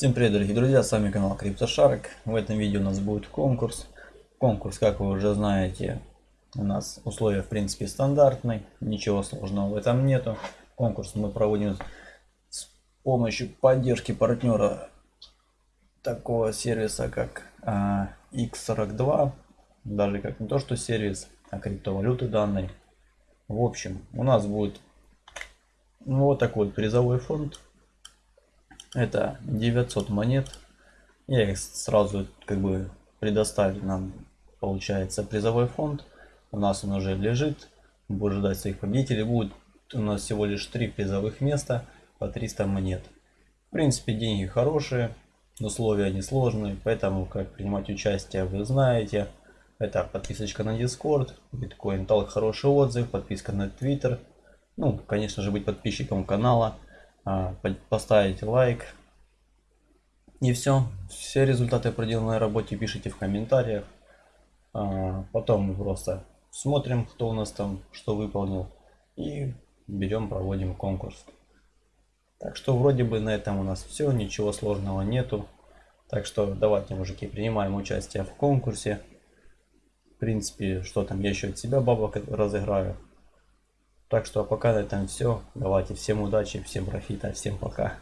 Всем привет, дорогие друзья, с вами канал CryptoShark. В этом видео у нас будет конкурс. Конкурс, как вы уже знаете, у нас условия в принципе стандартные, ничего сложного в этом нету. Конкурс мы проводим с помощью поддержки партнера такого сервиса, как а, X42. Даже как не то, что сервис, а криптовалюты данной. В общем, у нас будет ну, вот такой призовой фонд это 900 монет. Я их сразу как бы предоставили нам, получается, призовой фонд. У нас он уже лежит. Будет ждать своих победителей. Будет у нас всего лишь 3 призовых места по 300 монет. В принципе, деньги хорошие. Условия несложные. Поэтому, как принимать участие, вы знаете. Это подписочка на Discord, Bitcoin Talk хороший отзыв, подписка на Twitter. Ну, конечно же, быть подписчиком канала. А, поставить лайк. И все. Все результаты проделанной работе пишите в комментариях. А, потом мы просто смотрим, кто у нас там что выполнил. И берем, проводим конкурс. Так что вроде бы на этом у нас все. Ничего сложного нету. Так что давайте, мужики, принимаем участие в конкурсе. В принципе, что там, я еще от себя бабок разыграю. Так что пока на этом все. Давайте всем удачи, всем профита, всем пока.